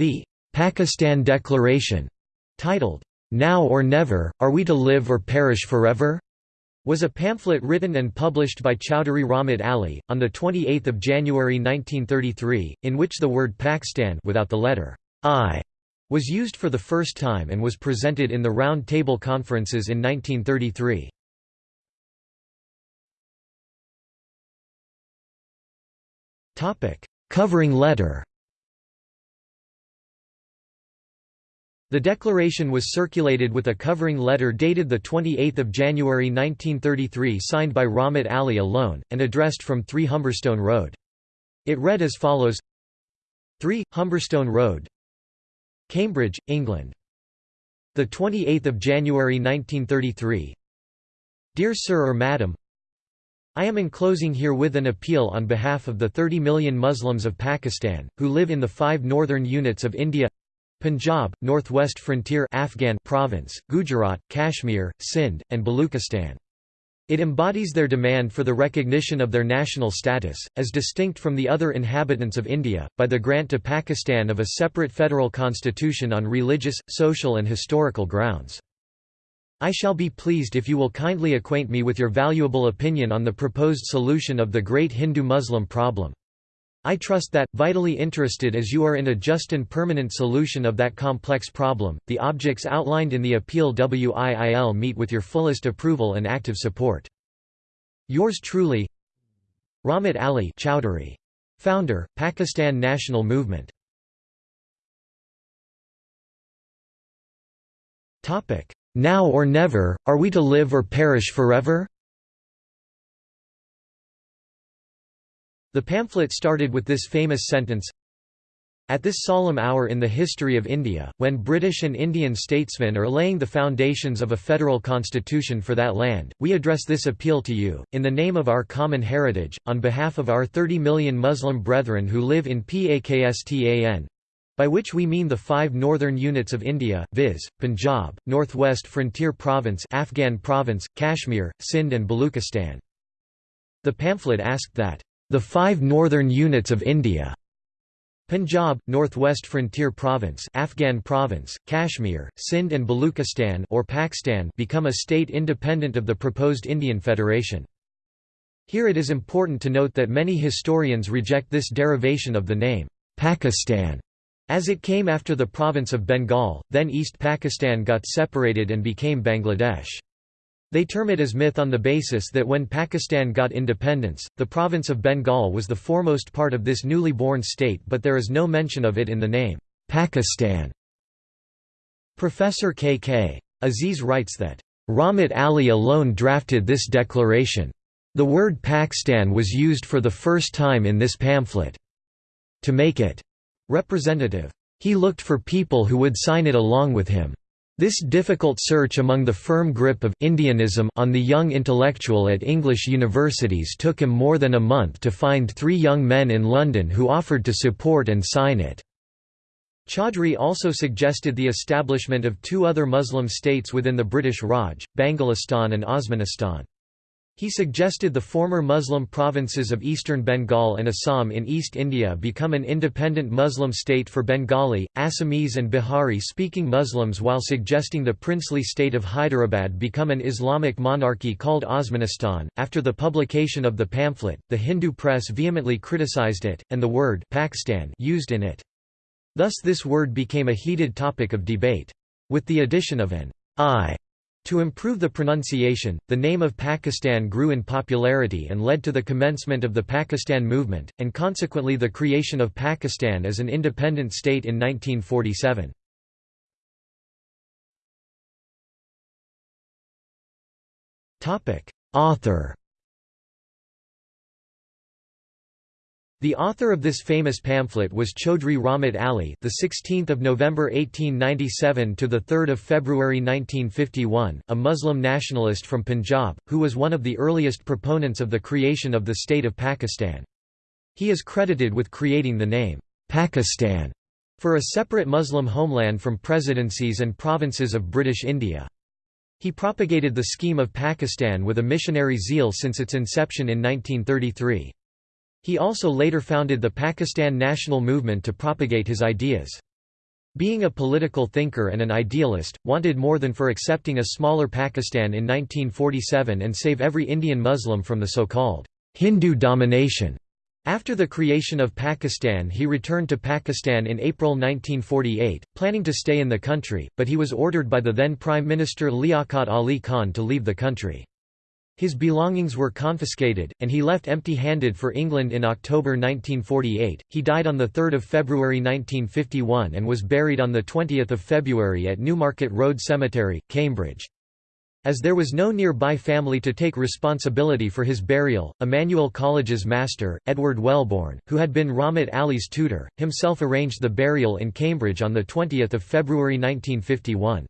The Pakistan Declaration, titled, Now or Never, Are We to Live or Perish Forever? was a pamphlet written and published by Chowdhury Rahmat Ali, on 28 January 1933, in which the word Pakistan without the letter I was used for the first time and was presented in the Round Table Conferences in 1933. Covering letter The declaration was circulated with a covering letter dated 28 January 1933 signed by Rahmat Ali alone, and addressed from 3 Humberstone Road. It read as follows 3, Humberstone Road Cambridge, England. 28 January 1933 Dear Sir or Madam I am enclosing herewith an appeal on behalf of the 30 million Muslims of Pakistan, who live in the five northern units of India Punjab, Northwest Frontier Afghan Province, Gujarat, Kashmir, Sindh, and Baluchistan. It embodies their demand for the recognition of their national status, as distinct from the other inhabitants of India, by the grant to Pakistan of a separate federal constitution on religious, social and historical grounds. I shall be pleased if you will kindly acquaint me with your valuable opinion on the proposed solution of the great Hindu-Muslim problem. I trust that, vitally interested as you are in a just and permanent solution of that complex problem, the objects outlined in the appeal WIIL meet with your fullest approval and active support. Yours truly Rahmat Ali Chowdhury. Founder, Pakistan National Movement Now or never, are we to live or perish forever? The pamphlet started with this famous sentence, At this solemn hour in the history of India, when British and Indian statesmen are laying the foundations of a federal constitution for that land, we address this appeal to you, in the name of our common heritage, on behalf of our 30 million Muslim brethren who live in Pakistan, by which we mean the five northern units of India, viz., Punjab, Northwest Frontier Province Afghan Province, Kashmir, Sindh and Baluchistan. The pamphlet asked that the five northern units of India Punjab, Northwest Frontier Province, Afghan Province, Kashmir, Sindh and Baluchistan or Pakistan become a state independent of the proposed Indian Federation. Here it is important to note that many historians reject this derivation of the name Pakistan as it came after the province of Bengal, then East Pakistan got separated and became Bangladesh. They term it as myth on the basis that when Pakistan got independence, the province of Bengal was the foremost part of this newly born state but there is no mention of it in the name, Pakistan. Professor K. K. Aziz writes that, Rahmat Ali alone drafted this declaration. The word Pakistan was used for the first time in this pamphlet. To make it representative. He looked for people who would sign it along with him. This difficult search among the firm grip of Indianism on the young intellectual at English universities took him more than a month to find three young men in London who offered to support and sign it. Chaudhry also suggested the establishment of two other Muslim states within the British Raj, Bangalistan and Osmanistan. He suggested the former Muslim provinces of eastern Bengal and Assam in East India become an independent Muslim state for Bengali, Assamese and Bihari-speaking Muslims while suggesting the princely state of Hyderabad become an Islamic monarchy called Osmanistan. After the publication of the pamphlet, the Hindu press vehemently criticized it, and the word Pakistan used in it. Thus this word became a heated topic of debate. With the addition of an I to improve the pronunciation, the name of Pakistan grew in popularity and led to the commencement of the Pakistan movement, and consequently the creation of Pakistan as an independent state in 1947. Author The author of this famous pamphlet was Chaudhry Rahmat Ali, the 16th of November 1897 to the 3rd of February 1951, a Muslim nationalist from Punjab, who was one of the earliest proponents of the creation of the state of Pakistan. He is credited with creating the name Pakistan for a separate Muslim homeland from presidencies and provinces of British India. He propagated the scheme of Pakistan with a missionary zeal since its inception in 1933. He also later founded the Pakistan National Movement to propagate his ideas. Being a political thinker and an idealist, wanted more than for accepting a smaller Pakistan in 1947 and save every Indian Muslim from the so-called Hindu domination. After the creation of Pakistan he returned to Pakistan in April 1948, planning to stay in the country, but he was ordered by the then Prime Minister Liaquat Ali Khan to leave the country. His belongings were confiscated, and he left empty-handed for England in October 1948. He died on 3 February 1951 and was buried on 20 February at Newmarket Road Cemetery, Cambridge. As there was no nearby family to take responsibility for his burial, Emmanuel College's master, Edward Welbourne, who had been Rahmat Ali's tutor, himself arranged the burial in Cambridge on 20 February 1951.